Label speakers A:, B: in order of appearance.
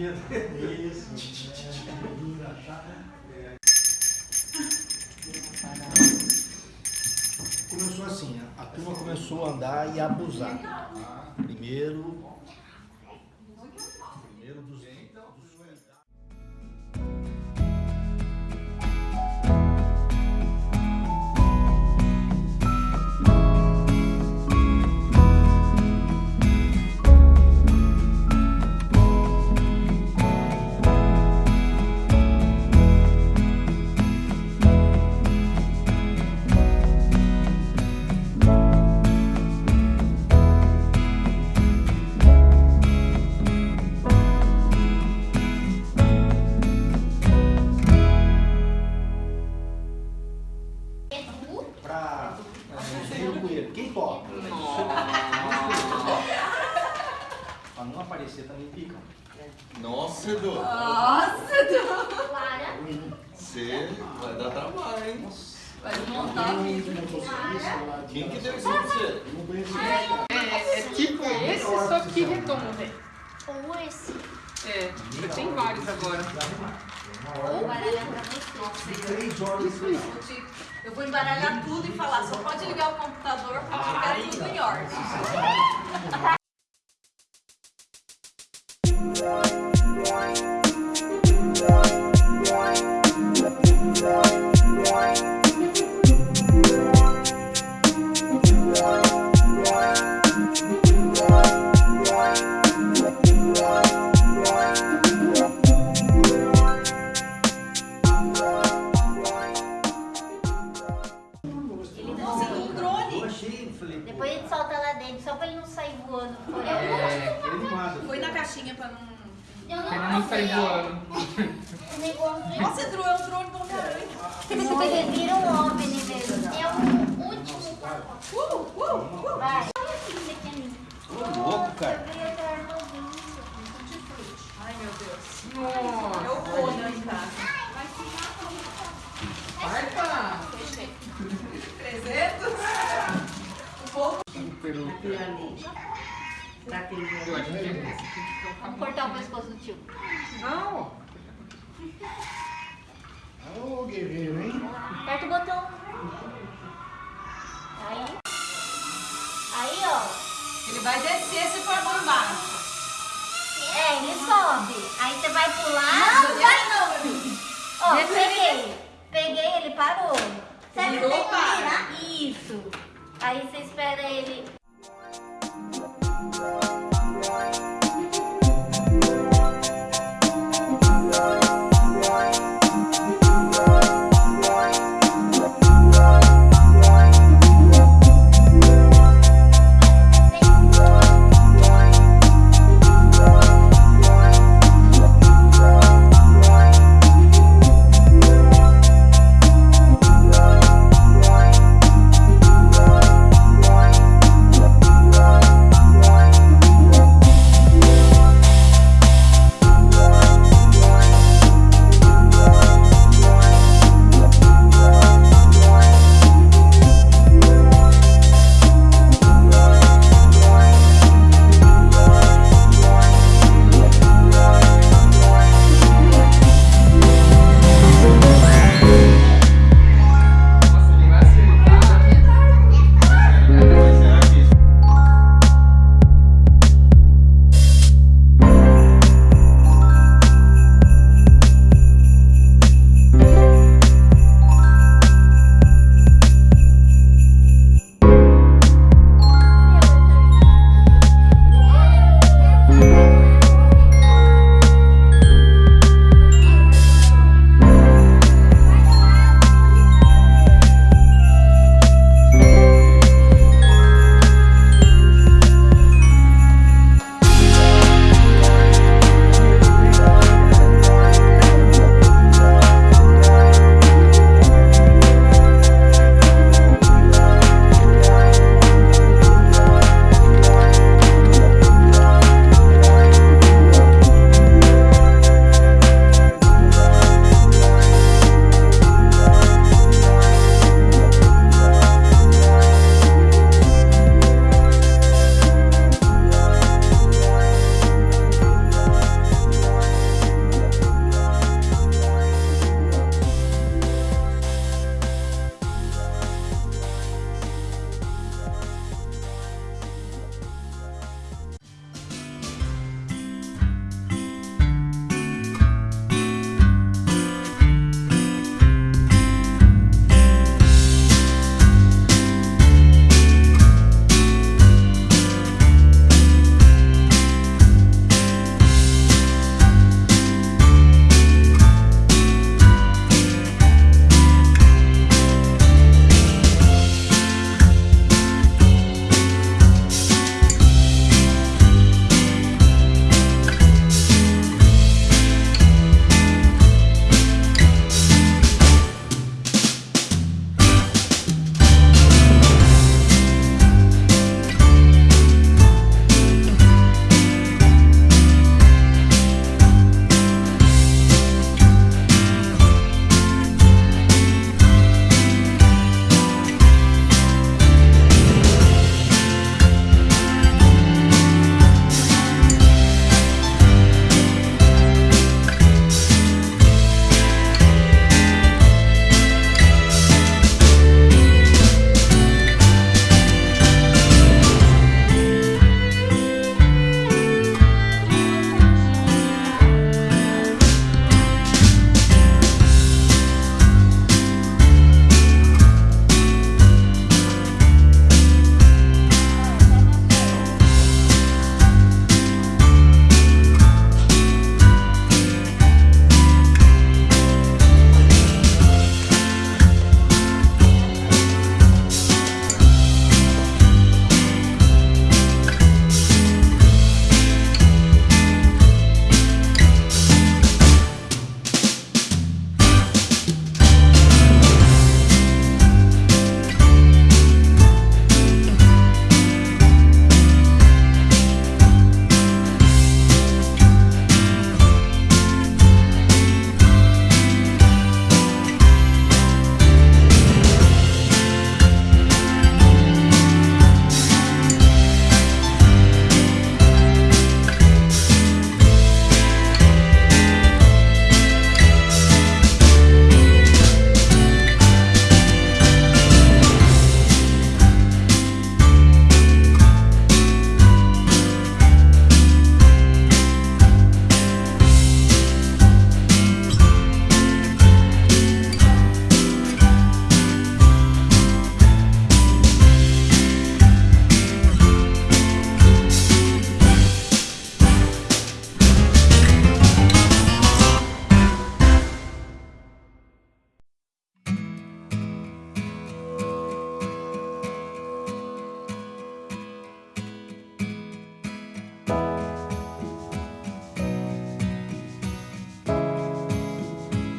A: bombinhas.
B: Isso. Começou assim, a turma começou a andar e a abusar. Primeiro
C: Nossa, Edu.
D: Nossa, Edu.
E: Clara.
C: Você vai dar trabalho, hein?
D: Vai montar a vida.
C: Quem que deu isso pra você?
F: É, é tipo esse, só que redondo.
E: Ou esse.
F: É, tem vários agora.
E: Ou baralhar pra você.
B: Três horas.
D: Eu vou embaralhar tudo e falar, só pode ligar o computador eu quero tudo em ordem.
E: Ele solta lá dentro, só pra ele não sair voando por aí.
B: é, ele mata.
D: Foi na caixinha pra não...
E: Eu
F: não sair voando.
E: O negócio
D: Nossa, Edu, é um drone do Homem-Aranha.
E: Ele vira um OVNI mesmo. É o último.
D: Uh, uh, uh.
E: Vai. É.
B: Ô, louco, cara.
D: Ai, meu Deus.
F: Nossa.
D: É o Conan em
F: Eu acho que é esse.
E: Vamos cortar o pescoço do tio.
F: Não.
B: Ô, guerreiro, hein?
E: Aperta o botão. Aí. Aí, ó.
D: Ele vai descer se for por baixo.
E: É, ele sobe. Aí você vai pular.
D: Não, vai não.
E: Ó, peguei. Peguei, ele parou. Você
D: Virou, para.
E: virar? Isso. Aí você espera ele